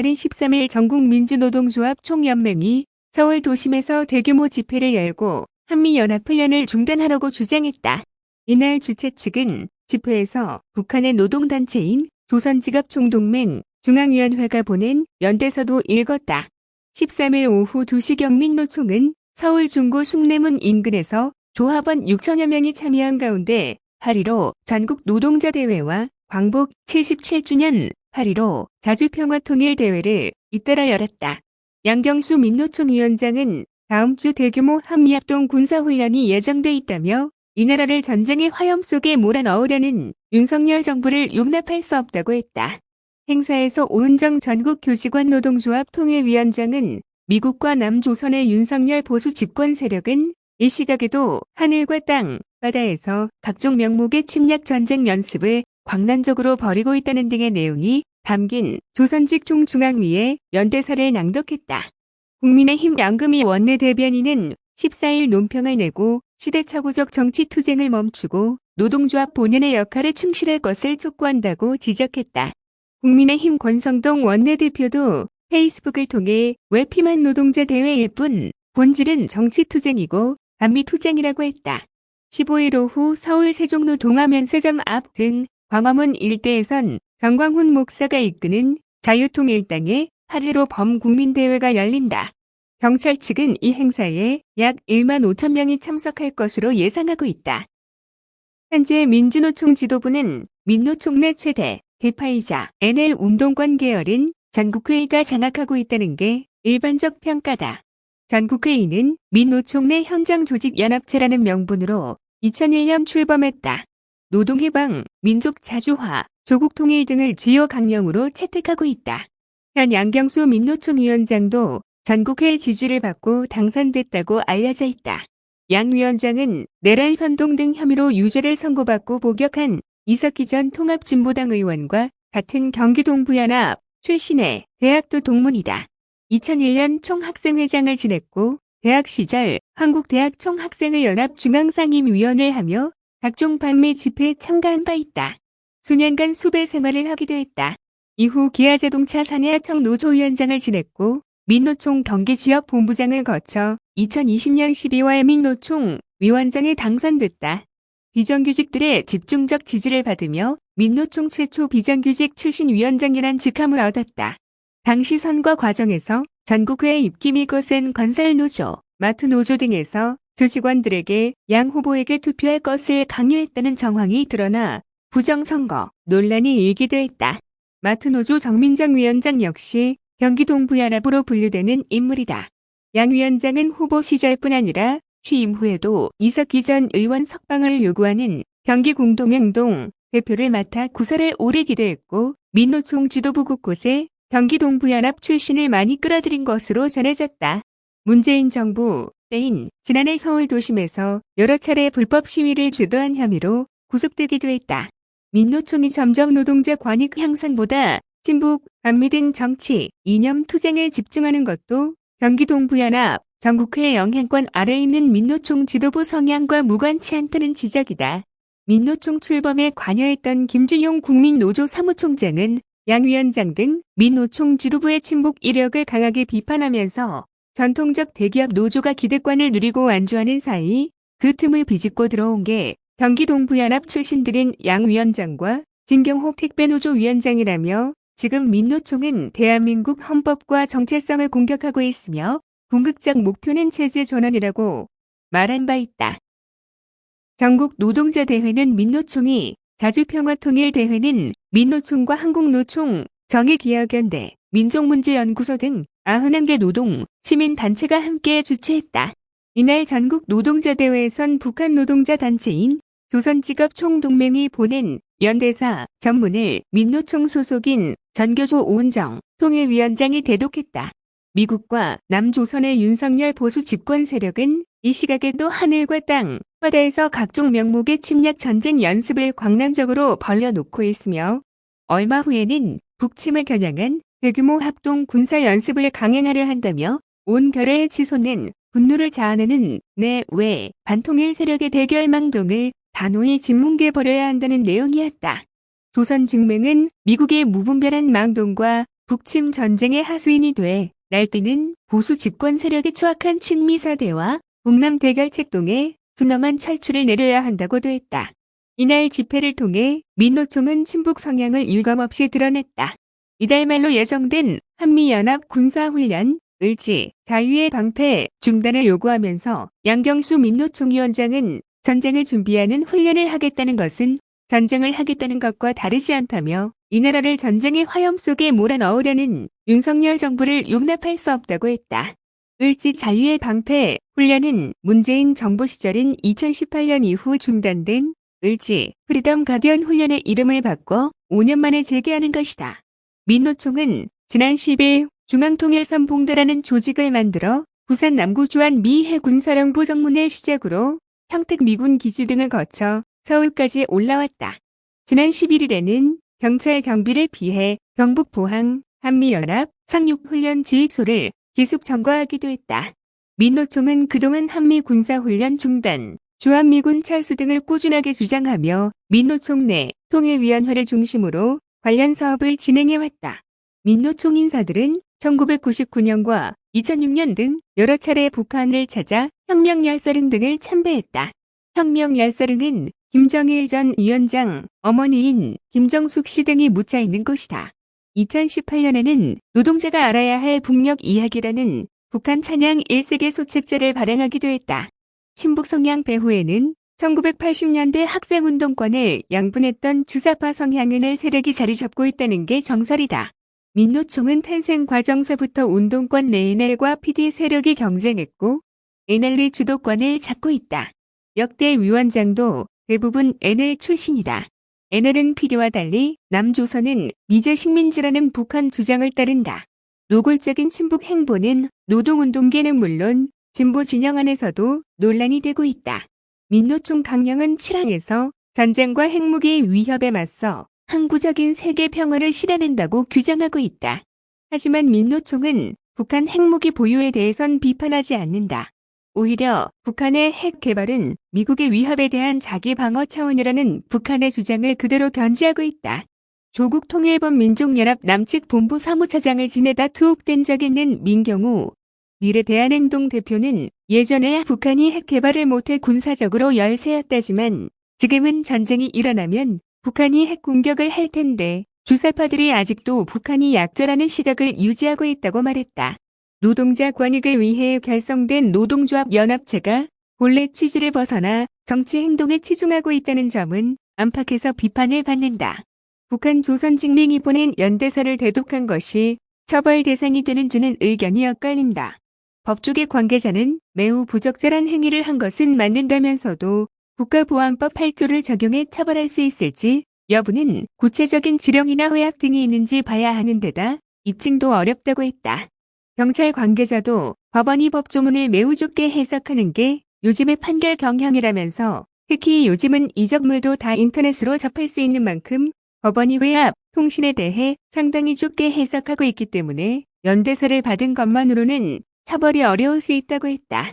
지난 13일 전국민주노동조합 총연맹이 서울 도심에서 대규모 집회를 열고 한미연합훈련을 중단하라고 주장했다. 이날 주최 측은 집회에서 북한의 노동단체인 조선지갑총동맹 중앙위원회가 보낸 연대서도 읽었다. 13일 오후 2시 경 민노총은 서울 중구 숭례문 인근에서 조합원 6천여 명이 참여한 가운데 8.15 전국 노동자 대회와 광복 77주년 8.15 자주평화통일대회를 잇따라 열었다. 양경수 민노총 위원장은 다음 주 대규모 한미합동 군사훈련이 예정돼 있다며 이 나라를 전쟁의 화염 속에 몰아넣으려는 윤석열 정부를 용납할 수 없다고 했다. 행사에서 오은정 전국 교직원 노동조합 통일위원장은 미국과 남조선의 윤석열 보수 집권 세력은 이 시각에도 하늘과 땅, 바다에서 각종 명목의 침략 전쟁 연습을 광란적으로 벌이고 있다는 등의 내용이 담긴 조선직 총중앙위의 연대사를 낭독했다. 국민의힘 양금희 원내대변인은 14일 논평을 내고 시대착오적 정치 투쟁을 멈추고 노동조합 본연의 역할에 충실할 것을 촉구한다고 지적했다. 국민의힘 권성동 원내대표도 페이스북을 통해 외피만 노동자 대회일 뿐 본질은 정치투쟁이고 반미투쟁이라고 했다. 15일 오후 서울 세종로 동화면세점 앞 등 광화문 일대에선 정광훈 목사가 이끄는 자유통일당의 8.15 범국민대회가 열린다. 경찰 측은 이 행사에 약 1만 5천 명이 참석할 것으로 예상하고 있다. 현재 민주노총 지도부는 민노총 내 최대 대파이자 NL 운동권 계열인 전국회의가 장악하고 있다는 게 일반적 평가다. 전국회의는 민노총 내 현장 조직 연합체라는 명분으로 2001년 출범했다. 노동해방, 민족 자주화, 조국 통일 등을 주요 강령으로 채택하고 있다. 현 양경수 민노총 위원장도 전국회의 지지를 받고 당선됐다고 알려져 있다. 양 위원장은 내란 선동 등 혐의로 유죄를 선고받고 복역한 이석기 전 통합진보당 의원과 같은 경기동부연합 출신의 대학도 동문이다. 2001년 총학생회장을 지냈고 대학 시절 한국대학 총학생회 연합 중앙상임위원을 하며 각종 반미 집회에 참가한 바 있다. 수년간 수배 생활을 하기도 했다. 이후 기아자동차 사내하청 노조위원장을 지냈고 민노총 경기지역 본부장을 거쳐 2020년 12월 민노총 위원장에 당선됐다. 비정규직들의 집중적 지지를 받으며 민노총 최초 비정규직 출신 위원장이란 직함을 얻었다. 당시 선거 과정에서 전국회 입김이 거센 건설노조, 마트노조 등에서 조직원들에게 양 후보에게 투표할 것을 강요했다는 정황이 드러나 부정선거 논란이 일기도 했다. 마트노조 정민정 위원장 역시 경기동 부연합으로 분류되는 인물이다. 양 위원장은 후보 시절뿐 아니라 취임 후에도 이석기 전 의원 석방을 요구하는 경기공동행동 대표를 맡아 구설에 오래 기대했고 민노총 지도부 곳곳에 경기동 부연합 출신을 많이 끌어들인 것으로 전해졌다. 문재인 정부 때인 지난해 서울 도심에서 여러 차례 불법 시위를 주도한 혐의로 구속되기도 했다. 민노총이 점점 노동자 권익 향상보다 친북, 반미 등 정치, 이념 투쟁에 집중하는 것도 경기동부연합, 전국회 영향권 아래에 있는 민노총 지도부 성향과 무관치 않다는 지적이다. 민노총 출범에 관여했던 김준용 국민노조 사무총장은 양 위원장 등 민노총 지도부의 친북 이력을 강하게 비판하면서 전통적 대기업 노조가 기득권을 누리고 안주하는 사이 그 틈을 비집고 들어온 게 경기동부연합 출신들인 양 위원장과 진경호 택배노조 위원장이라며 지금 민노총은 대한민국 헌법과 정체성을 공격하고 있으며 궁극적 목표는 체제 전환이라고 말한 바 있다. 전국 노동자 대회는 민노총이 자주평화통일대회는 민노총과 한국노총, 정의기억연대, 민족문제연구소 등 91개 노동, 시민단체가 함께 주최했다. 이날 전국 노동자 대회에선 북한 노동자 단체인 조선직업 총동맹이 보낸 연대사 전문을 민노총 소속인 전교조 오은정 통일위원장이 대독했다. 미국과 남조선의 윤석열 보수 집권 세력은 이 시각에도 하늘과 땅, 바다에서 각종 명목의 침략 전쟁 연습을 광란적으로 벌려놓고 있으며 얼마 후에는 북침을 겨냥한 대규모 합동 군사 연습을 강행하려 한다며 온 결의에 치솟는 분노를 자아내는 내외 반통일 세력의 대결 망동을 단호히 짓뭉개 버려야 한다는 내용이었다. 조선 증맹은 미국의 무분별한 망동과 북침 전쟁의 하수인이 돼 날뛰는 보수 집권 세력의 추악한 친미사대와 북남 대결 책동에 준엄한 철출을 내려야 한다고 도 했다. 이날 집회를 통해 민노총은 친북 성향을 유감없이 드러냈다. 이달 말로 예정된 한미연합 군사훈련 을지 자유의 방패 중단을 요구하면서 양경수 민노총 위원장은 전쟁을 준비하는 훈련을 하겠다는 것은 전쟁을 하겠다는 것과 다르지 않다며 이 나라를 전쟁의 화염 속에 몰아넣으려는 윤석열 정부를 용납할 수 없다고 했다. 을지 자유의 방패 훈련은 문재인 정부 시절인 2018년 이후 중단된 을지 프리덤 가디언 훈련의 이름을 바꿔 5년 만에 재개하는 것이다. 민노총은 지난 10일 중앙통일선봉대라는 조직을 만들어 부산 남구 주한 미 해군사령부 정문을 시작으로 평택 미군 기지 등을 거쳐 서울까지 올라왔다. 지난 11일에는 경찰 경비를 피해 경북 포항 한미연합 상륙훈련 지휘소를 기습 점거하기도 했다. 민노총은 그동안 한미 군사훈련 중단, 주한미군 철수 등을 꾸준하게 주장하며 민노총 내 통일위원회를 중심으로 관련 사업을 진행해왔다. 민노총 인사들은 1999년과 2006년 등 여러 차례 북한을 찾아 혁명 얄사릉 등을 참배했다. 혁명 얄사릉은 김정일 전 위원장 어머니인 김정숙 씨 등이 묻혀 있는 곳이다. 2018년에는 노동자가 알아야 할 북녘 이야기라는 북한 찬양 1세계 소책자를 발행하기도 했다. 친북 성향 배후에는 1980년대 학생운동권을 양분했던 주사파 성향인의 세력이 자리 잡고 있다는 게 정설이다. 민노총은 탄생 과정서부터 운동권 내 NL과 PD 세력이 경쟁했고 NL이 주도권을 잡고 있다. 역대 위원장도 대부분 NL 출신이다. NL은 PD와 달리 남조선은 미제 식민지라는 북한 주장을 따른다. 노골적인 친북 행보는 노동운동계는 물론 진보 진영 안에서도 논란이 되고 있다. 민노총 강령은 7항에서 전쟁과 핵무기 위협에 맞서 항구적인 세계 평화를 실현한다고 규정하고 있다. 하지만 민노총은 북한 핵무기 보유에 대해선 비판하지 않는다. 오히려 북한의 핵 개발은 미국의 위협에 대한 자기 방어 차원이라는 북한의 주장을 그대로 견지하고 있다. 조국 통일본 민족연합 남측 본부 사무차장을 지내다 투옥된 적 있는 민경우 미래 대한행동 대표는 예전에 북한이 핵 개발을 못해 군사적으로 열세였다지만 지금은 전쟁이 일어나면 북한이 핵 공격을 할 텐데 주사파들이 아직도 북한이 약자라는 시각을 유지하고 있다고 말했다. 노동자 권익을 위해 결성된 노동조합 연합체가 본래 취지를 벗어나 정치 행동에 치중하고 있다는 점은 안팎에서 비판을 받는다. 북한 조선직민이 보낸 연대사를 대독한 것이 처벌 대상이 되는지는 의견이 엇갈린다. 법조계 관계자는 매우 부적절한 행위를 한 것은 맞는다면서도 국가보안법 8조를 적용해 처벌할 수 있을지 여부는 구체적인 지령이나 회약 등이 있는지 봐야 하는 데다 입증도 어렵다고 했다. 경찰 관계자도 법원이 법조문을 매우 좁게 해석하는 게 요즘의 판결 경향이라면서 특히 요즘은 이적물도 다 인터넷으로 접할 수 있는 만큼 법원이 회합, 통신에 대해 상당히 좁게 해석하고 있기 때문에 연대사를 받은 것만으로는 처벌이 어려울 수 있다고 했다.